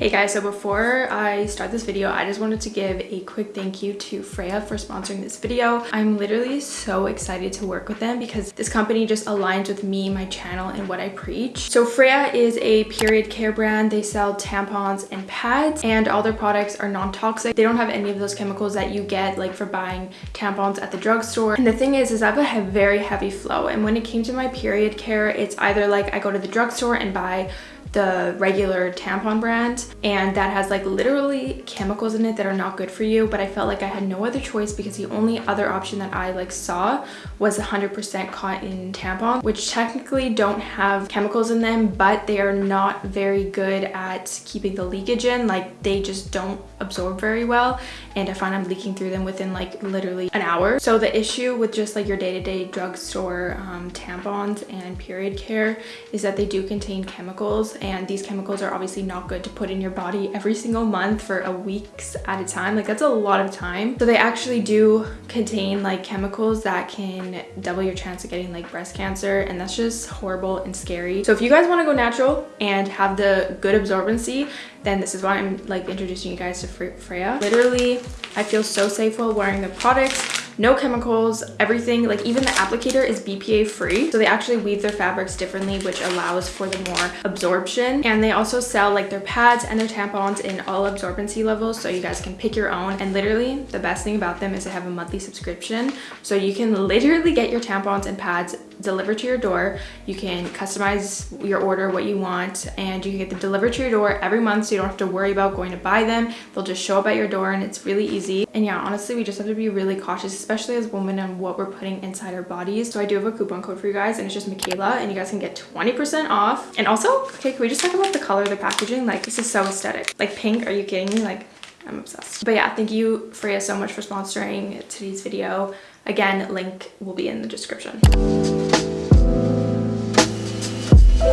Hey guys, so before I start this video, I just wanted to give a quick thank you to Freya for sponsoring this video. I'm literally so excited to work with them because this company just aligns with me, my channel, and what I preach. So Freya is a period care brand. They sell tampons and pads and all their products are non-toxic. They don't have any of those chemicals that you get like for buying tampons at the drugstore. And the thing is, is I have a very heavy flow. And when it came to my period care, it's either like I go to the drugstore and buy the regular tampon brand and that has like literally chemicals in it that are not good for you but I felt like I had no other choice because the only other option that I like saw was 100% cotton tampon which technically don't have chemicals in them but they are not very good at keeping the leakage in like they just don't absorb very well and I find I'm leaking through them within like literally an hour. So the issue with just like your day-to-day -day drugstore um, tampons and period care is that they do contain chemicals and these chemicals are obviously not good to put in your body every single month for a weeks at a time. Like that's a lot of time. So they actually do contain like chemicals that can double your chance of getting like breast cancer and that's just horrible and scary. So if you guys want to go natural and have the good absorbency then this is why i'm like introducing you guys to freya literally i feel so safe while wearing the products no chemicals, everything, like even the applicator is BPA free. So they actually weave their fabrics differently, which allows for the more absorption. And they also sell like their pads and their tampons in all absorbency levels. So you guys can pick your own. And literally the best thing about them is they have a monthly subscription. So you can literally get your tampons and pads delivered to your door. You can customize your order what you want and you can get them delivered to your door every month so you don't have to worry about going to buy them. They'll just show up at your door and it's really easy. And yeah, honestly, we just have to be really cautious, especially as women and what we're putting inside our bodies. So I do have a coupon code for you guys and it's just Michaela and you guys can get 20% off. And also, okay, can we just talk about the color of the packaging? Like this is so aesthetic. Like pink, are you kidding me? Like I'm obsessed. But yeah, thank you Freya so much for sponsoring today's video. Again, link will be in the description. Hey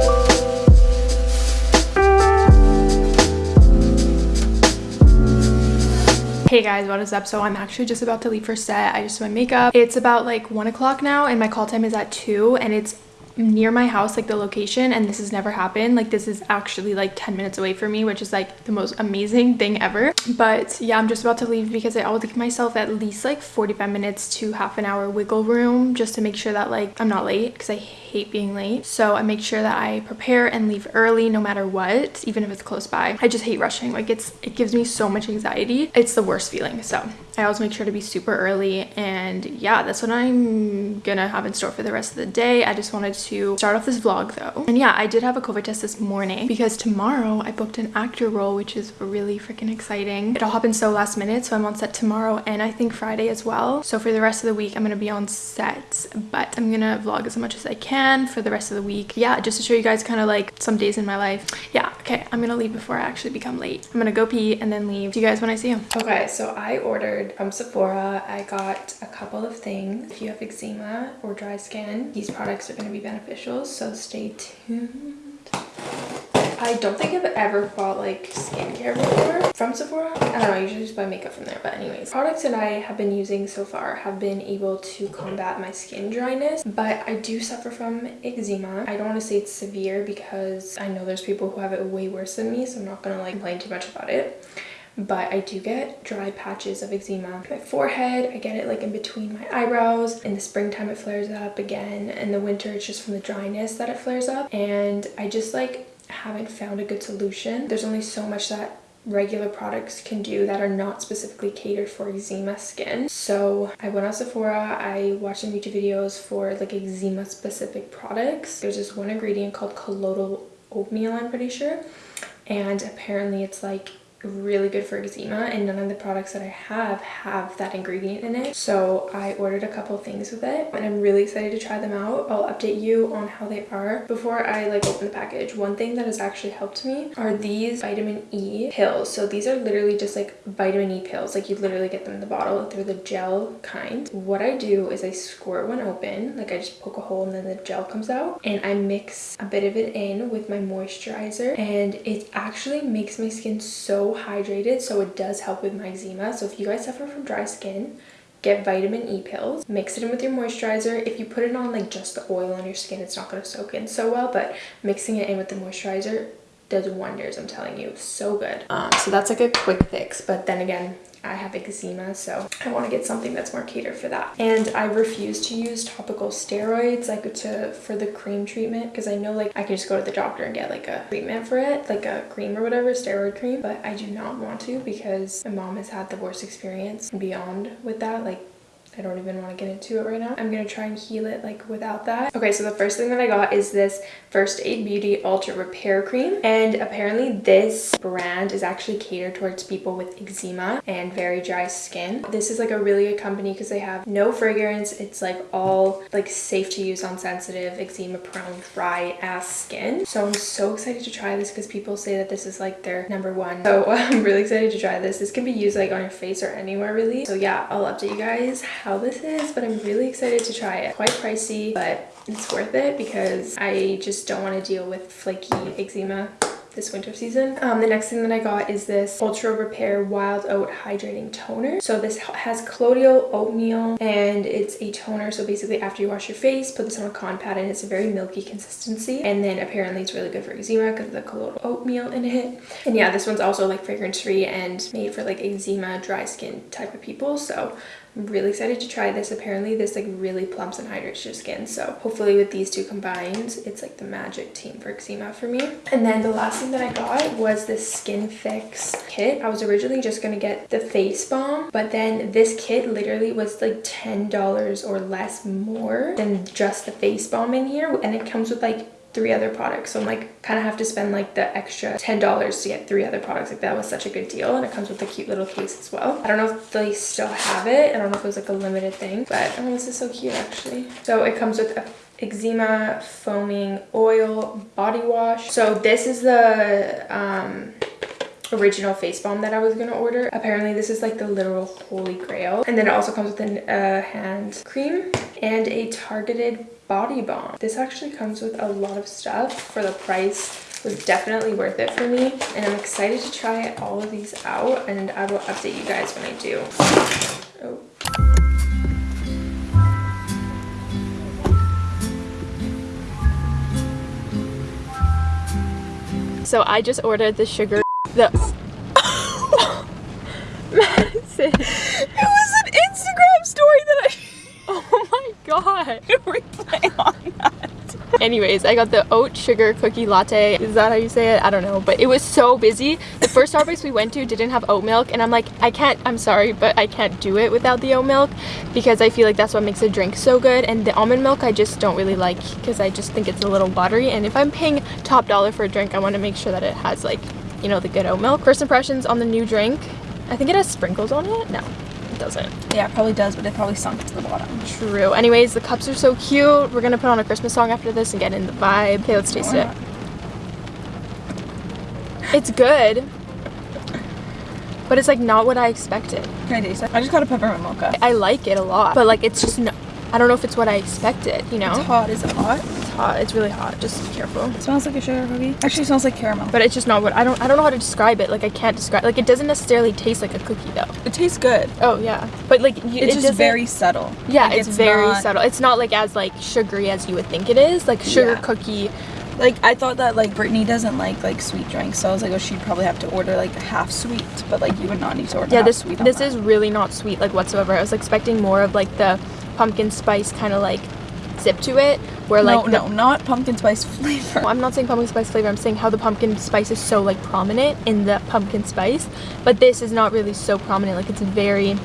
guys, what is up? So I'm actually just about to leave for set. I just did my makeup. It's about like one o'clock now and my call time is at two and it's near my house like the location and this has never happened like this is actually like 10 minutes away from me which is like the most amazing thing ever but yeah i'm just about to leave because i always give myself at least like 45 minutes to half an hour wiggle room just to make sure that like i'm not late because i hate being late so i make sure that i prepare and leave early no matter what even if it's close by i just hate rushing like it's it gives me so much anxiety it's the worst feeling so i always make sure to be super early and yeah that's what i'm gonna have in store for the rest of the day i just wanted to start off this vlog though. And yeah, I did have a COVID test this morning because tomorrow I booked an actor role, which is really freaking exciting. It all happened so last minute, so I'm on set tomorrow and I think Friday as well. So for the rest of the week, I'm gonna be on set, but I'm gonna vlog as much as I can for the rest of the week. Yeah, just to show you guys kind of like some days in my life. Yeah, okay, I'm gonna leave before I actually become late. I'm gonna go pee and then leave. See you guys when I see you. Okay, so I ordered from Sephora. I got a couple of things. If you have eczema or dry skin, these products are gonna be beneficial, so stay tuned. I don't think I've ever bought like skincare before from Sephora. I don't know, I usually just buy makeup from there, but anyways. Products that I have been using so far have been able to combat my skin dryness, but I do suffer from eczema. I don't want to say it's severe because I know there's people who have it way worse than me, so I'm not gonna like complain too much about it but I do get dry patches of eczema my forehead. I get it like in between my eyebrows. In the springtime it flares up again. In the winter it's just from the dryness that it flares up. And I just like haven't found a good solution. There's only so much that regular products can do that are not specifically catered for eczema skin. So I went on Sephora, I watched some YouTube videos for like eczema specific products. There's this one ingredient called colloidal oatmeal I'm pretty sure and apparently it's like really good for eczema and none of the products that I have have that ingredient in it. So I ordered a couple things with it and I'm really excited to try them out. I'll update you on how they are before I like open the package. One thing that has actually helped me are these vitamin E pills. So these are literally just like vitamin E pills. Like you literally get them in the bottle. They're the gel kind. What I do is I squirt one open. Like I just poke a hole and then the gel comes out and I mix a bit of it in with my moisturizer and it actually makes my skin so hydrated so it does help with my eczema. So if you guys suffer from dry skin get vitamin E pills. Mix it in with your moisturizer. If you put it on like just the oil on your skin it's not going to soak in so well but mixing it in with the moisturizer does wonders i'm telling you. So good. Um, so that's like a quick fix but then again I have eczema, so I want to get something that's more catered for that. And I refuse to use topical steroids like to for the cream treatment because I know like I can just go to the doctor and get like a treatment for it, like a cream or whatever, steroid cream, but I do not want to because my mom has had the worst experience beyond with that. Like I don't even want to get into it right now. I'm going to try and heal it like without that. Okay, so the first thing that I got is this First Aid Beauty Ultra Repair Cream. And apparently this brand is actually catered towards people with eczema and very dry skin. This is like a really good company because they have no fragrance. It's like all like safe to use on sensitive, eczema prone, dry ass skin. So I'm so excited to try this because people say that this is like their number one. So I'm really excited to try this. This can be used like on your face or anywhere really. So yeah, I'll update you guys how this is, but I'm really excited to try it. Quite pricey, but it's worth it because I just don't want to deal with flaky eczema this winter season. Um, the next thing that I got is this Ultra Repair Wild Oat Hydrating Toner. So this has colloidal oatmeal and it's a toner. So basically after you wash your face, put this on a cotton pad and it's a very milky consistency. And then apparently it's really good for eczema because of the colloidal oatmeal in it. And yeah, this one's also like fragrance free and made for like eczema, dry skin type of people. So Really excited to try this. Apparently this like really plumps and hydrates your skin. So hopefully with these two combined, it's like the magic team for eczema for me. And then the last thing that I got was this Skinfix kit. I was originally just going to get the face balm, but then this kit literally was like $10 or less more than just the face balm in here. And it comes with like three other products. So I'm like, kind of have to spend like the extra $10 to get three other products. Like that was such a good deal. And it comes with a cute little case as well. I don't know if they still have it. I don't know if it was like a limited thing, but oh, this is so cute actually. So it comes with a eczema foaming oil body wash. So this is the um, original face balm that I was gonna order. Apparently this is like the literal holy grail. And then it also comes with a uh, hand cream and a targeted body balm. This actually comes with a lot of stuff for the price was definitely worth it for me and I'm excited to try all of these out and I will update you guys when I do. Oh. So I just ordered the sugar the Madison. It was an Instagram story that I Oh my god. replay on that. Anyways, I got the oat sugar cookie latte. Is that how you say it? I don't know. But it was so busy. The first Starbucks we went to didn't have oat milk. And I'm like, I can't, I'm sorry, but I can't do it without the oat milk. Because I feel like that's what makes a drink so good. And the almond milk I just don't really like. Because I just think it's a little watery. And if I'm paying top dollar for a drink, I want to make sure that it has like, you know, the good oat milk. First impressions on the new drink. I think it has sprinkles on it. No, it doesn't. Yeah, it probably does, but it probably sunk to the bottom. True. Anyways, the cups are so cute. We're gonna put on a Christmas song after this and get in the vibe. Okay, let's taste it. It's good. But it's like not what I expected. Can I taste it? I just got a peppermint mocha. I like it a lot, but like it's just no, I don't know if it's what I expected, you know? It's hot. Is it hot? It's hot. It's really hot. Just be careful. It smells like a sugar cookie. Actually, it smells like caramel. But it's just not what I don't I don't know how to describe it. Like I can't describe like it doesn't necessarily taste like a cookie though. It tastes good. Oh yeah. But like you, It's it just very subtle. Yeah, Like, it's, very not- subtle. It's not like as like sugary as you would think it is. Like sugar Yeah. cookie. Like I thought that like Brittany doesn't like like sweet drinks, so I was like, oh, she'd probably have to order like half sweet, but like you would not need to order. Yeah, half this sweet on this that. is really not sweet like whatsoever. I was expecting more of like the pumpkin spice kind of like zip to it, where no, like the, no, not pumpkin spice flavor. I'm not saying pumpkin spice flavor. I'm saying how the pumpkin spice is so like prominent in the pumpkin spice, but this is not really so prominent. Like it's very,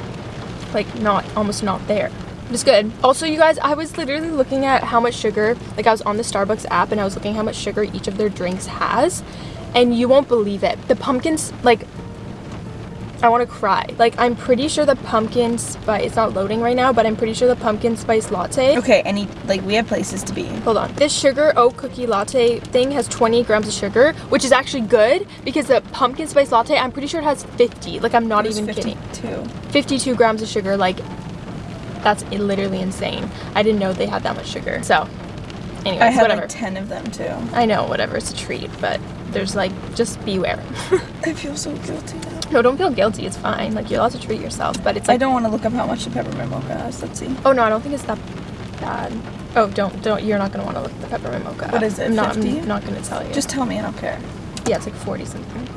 like not almost not there. It's good. Also, you guys, I was literally looking at how much sugar. Like I was on the Starbucks app and I was looking how much sugar each of their drinks has, and you won't believe it. The pumpkins like. I want to cry. Like I'm pretty sure the pumpkin spice. It's not loading right now, but I'm pretty sure the pumpkin spice latte. Okay, any like we have places to be. Hold on. This sugar oat cookie latte thing has 20 grams of sugar, which is actually good because the pumpkin spice latte, I'm pretty sure it has 50. Like, I'm not even kidding. 52. 52 grams of sugar. Like, that's literally insane. I didn't know they had that much sugar. So, anyways, I had whatever. like ten of them too. I know, whatever. It's a treat, but there's like, just beware. I feel so guilty now. No, don't feel guilty. It's fine. Like, you're allowed to treat yourself, but it's like, I don't want to look up how much the peppermint mocha has. Let's see. oh no, I don't think it's that bad. Oh, don't, don't, you're not gonna want to look at the peppermint mocha. What is it, I'm not, 50? I'm not gonna tell you. Just tell me, I don't care. Yeah, it's like 40 something.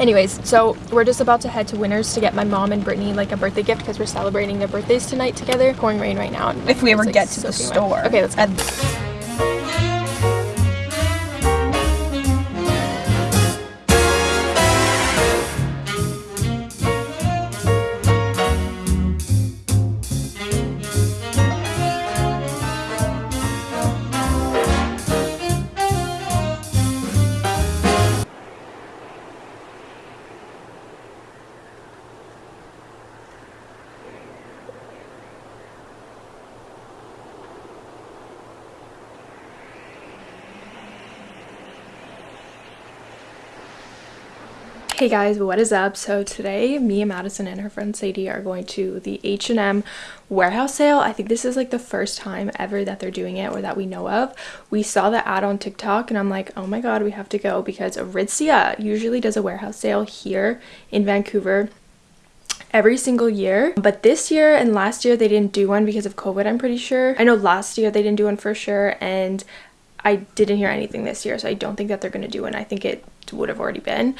Anyways, so we're just about to head to Winners to get my mom and Brittany like a birthday gift because we're celebrating their birthdays tonight together. Pouring rain right now. If we ever like, get to the soaking wet. store. Okay, let's go. Hey guys, what is up? So today, me and Madison and her friend Sadie are going to the H&M warehouse sale. I think this is like the first time ever that they're doing it or that we know of. We saw the ad on TikTok and I'm like, oh my god, we have to go because Aritzia usually does a warehouse sale here in Vancouver every single year but this year and last year they didn't do one because of covid i'm pretty sure i know last year they didn't do one for sure and i didn't hear anything this year so i don't think that they're going to do one i think it would have already been.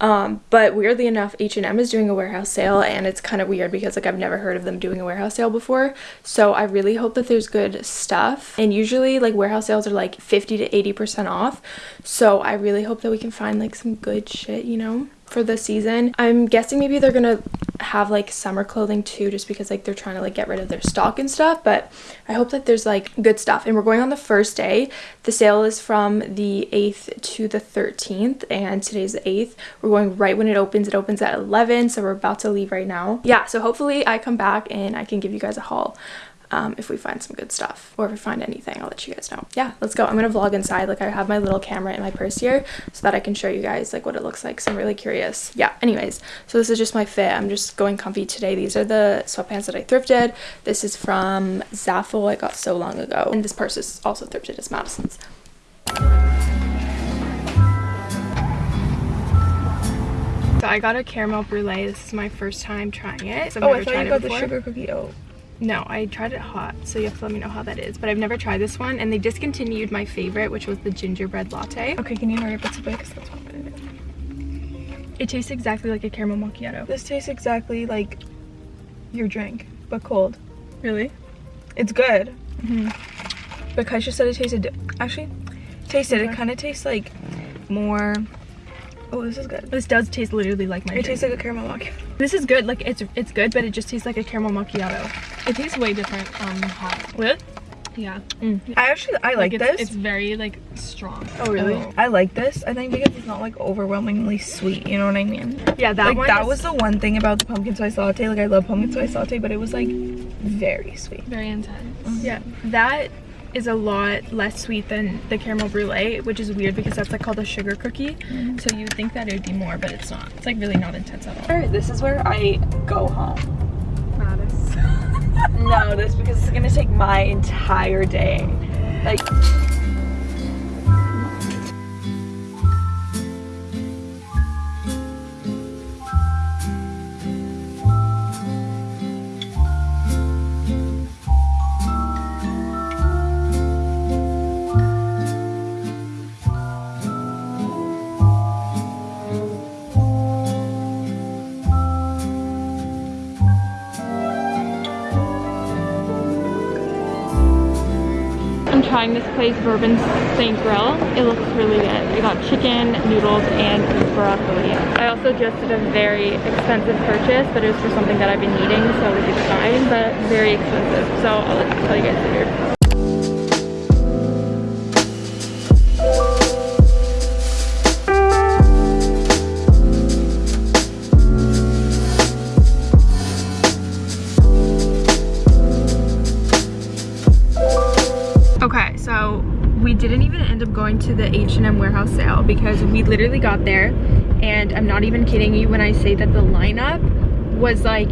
Um but weirdly enough h&m is doing a warehouse sale and it's kind of weird because like i've never heard of them doing a warehouse sale before. So i really hope that there's good stuff. And usually like warehouse sales are like 50 to 80 percent off. So i really hope that we can find like some good shit you know for the season. I'm guessing maybe they're gonna have like summer clothing too, just because like they're trying to like get rid of their stock and stuff. But I hope that there's like good stuff. And we're going on the first day. The sale is from the 8th to the 13th, and today's the 8th. We're going right when it opens. It opens at 11, so we're about to leave right now. Yeah, so hopefully I come back and I can give you guys a haul um, if we find some good stuff or if we find anything i'll let you guys know. Yeah let's go. I'm gonna vlog inside. Like i have my little camera in my purse here so that i can show you guys like what it looks like so i'm really curious. Yeah anyways. So this is just my fit. I'm just going comfy today. These are the sweatpants that i thrifted. This is from Zaful i got so long ago. And this purse is also thrifted it's madison's. So I got a caramel brulee. This is my first time trying it. So I've oh, I thought tried you it got the sugar cookie. Oh, No, I tried it hot, so you have to let me know how that is. But I've never tried this one, and they discontinued my favorite, which was the gingerbread latte. okay. Can you hurry up? It's a bit because that's what it is. It tastes exactly like a caramel macchiato. This tastes exactly like your drink, but cold. Really? It's good. Mm-hmm. But Kaisha said it tasted. Actually, tasted. It kind of tastes like more. Oh, this is good. This does taste literally like my It drink. tastes like a caramel macchiato. This is good. Like it's it's good, but it just tastes like a caramel macchiato. It tastes way different um hot. Really? Yeah. I actually I like, it's, this. It's very like strong. Oh really? I like this. I think because it's not like overwhelmingly sweet. You know what I mean? Yeah, that like one. that is- was the one thing about the pumpkin spice latte. Like I love pumpkin spice latte, but it was like very sweet. Very intense. Yeah, that is a lot less sweet than the caramel brulee, which is weird because that's like called a sugar cookie. Mm-hmm. So you would think that it would be more, but it's not. It's like really not intense at all. This is where I go home. no, this because it's gonna take my entire day. Like trying this place, Bourbon St. Grill. It looks really good. I got chicken, noodles, and broccoli. I also just did a very expensive purchase, but it was for something that I've been needing, so it's fine, but very expensive. So I'll tell you guys later. End up going to the H&M warehouse sale because we literally got there. And I'm not even kidding you when I say that the lineup was like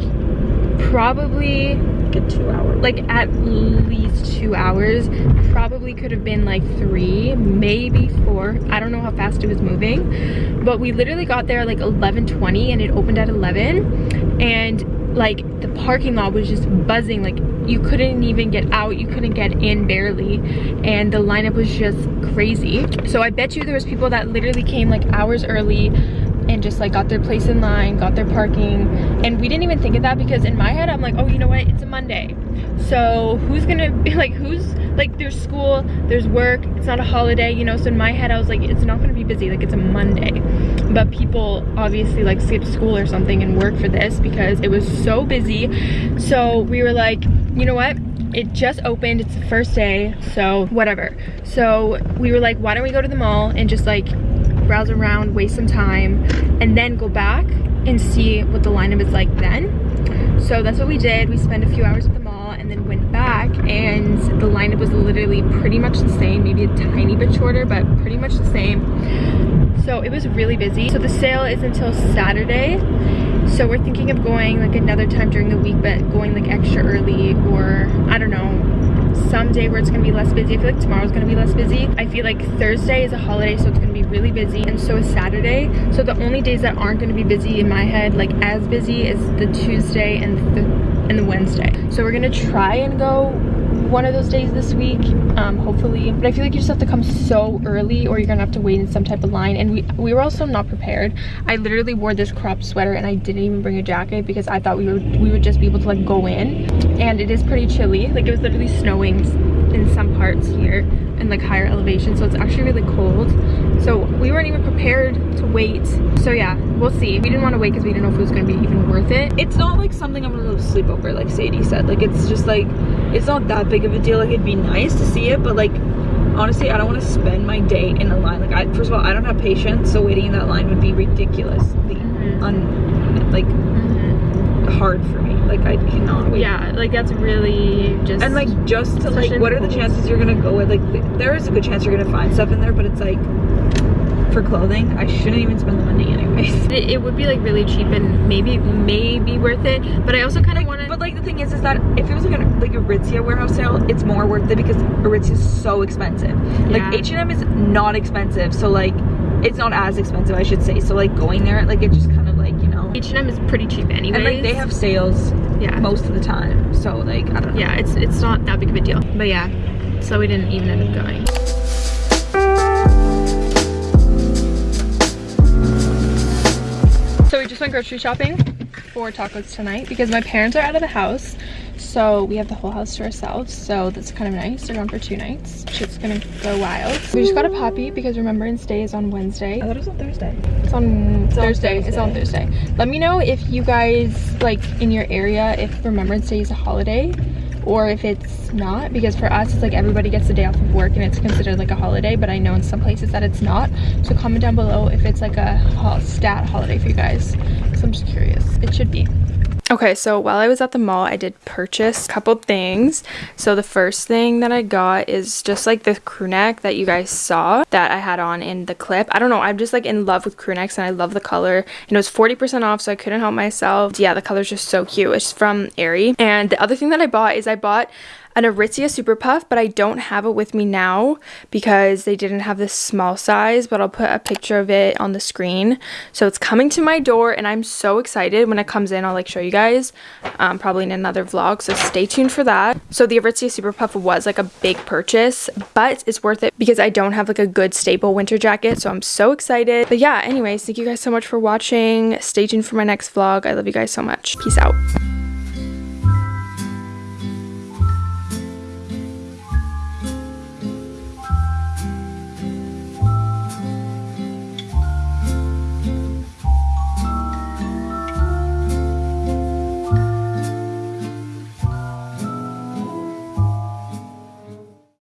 probably like a two hour. like at least two hours. Probably could have been like three maybe four. I don't know how fast it was moving. But we literally got there like 11:20 and it opened at 11 and like the parking lot was just buzzing like you couldn't even get out you couldn't get in barely and the lineup was just crazy. So i bet you there was people that literally came like hours early and just like got their place in line got their parking and we didn't even think of that because in my head i'm like oh you know what? It's a monday. So who's gonna be like who's like there's school there's work it's not a holiday you know? So in my head i was like it's not gonna be busy like it's a monday. But people obviously like skipped school or something and work for this because it was so busy. So we were like you know what? It just opened. It's the first day so whatever. So we were like why don't we go to the mall and just like browse around waste some time and then go back and see what the lineup is like then. So that's what we did. We spent a few hours at the mall and then went back and the lineup was literally pretty much the same maybe a tiny bit shorter but pretty much the same. So it was really busy. So the sale is until saturday so we're thinking of going like another time during the week but going like extra early or i don't know someday where it's gonna be less busy. I feel like tomorrow's gonna be less busy. I feel like Thursday is a holiday, so it's gonna be really busy, and so is Saturday. So the only days that aren't gonna be busy in my head, like as busy, is the Tuesday and the and the Wednesday. So we're gonna try and go one of those days this week um hopefully. But i feel like you just have to come so early or you're gonna have to wait in some type of line. And we we were also not prepared. I literally wore this crop sweater and i didn't even bring a jacket because i thought we would we would just be able to like go in. And it is pretty chilly. Like it was literally snowing in some parts here in like higher elevation so it's actually really cold. So we weren't even prepared to wait. So yeah we'll see. We didn't want to wait because we didn't know if it was going to be even worth it. It's not like something i'm gonna sleep over like sadie said. Like it's just like it's not that big of a deal. Like it'd be nice to see it but like honestly i don't want to spend my day in a line. Like i first of all i don't have patience so waiting in that line would be ridiculously Mhm. un like hard for me. Like i cannot wait. Yeah like that's really just and like just to like what are the chances you're gonna go with like th- there is a good chance you're gonna find stuff in there but it's like for clothing i shouldn't even spend the money anyways. It, it would be like really cheap and maybe maybe worth it but i also kind of want to but like the thing is is that if it was like a like a Aritzia warehouse sale it's more worth it because Aritzia is so expensive. Like Yeah. H&M is not expensive so like it's not as expensive I should say. So like going there like it just h&m is pretty cheap anyways and like they have sales yeah. most of the time so like I don't know. Yeah it's it's not that big of a deal. But yeah so we didn't even end up going. So we just went grocery shopping for tacos tonight because my parents are out of the house so we have the whole house to ourselves so that's kind of nice. They're gone for two nights. Shit's gonna go wild. We just got a puppy because remembrance day is on wednesday. I thought it was on Thursday. It's on on Thursday. It's on Thursday. Let me know if you guys like in your area if Remembrance Day is a holiday or if it's not because for us it's like everybody gets the day off of work and it's considered like a holiday but I know in some places that it's not. So comment down below if it's like a stat holiday for you guys. So I'm just curious. It should be Okay, so while I was at the mall, I did purchase a couple things. So the first thing that I got is just like the crew neck that you guys saw that I had on in the clip. I don't know, I'm just like in love with crew necks and I love the color. And it was 40% off, so I couldn't help myself. Yeah, the color's just so cute. It's from Aerie. And the other thing that I bought is I bought an Aritzia Super Puff, but I don't have it with me now because they didn't have this small size, but I'll put a picture of it on the screen. So it's coming to my door and I'm so excited. When it comes in, I'll like show you guys, um, probably in another vlog, so stay tuned for that. So the Aritzia Super Puff was like a big purchase, but it's worth it because I don't have like a good staple winter jacket, so I'm so excited. But yeah, anyways, thank you guys so much for watching. Stay tuned for my next vlog. I love you guys so much. Peace out.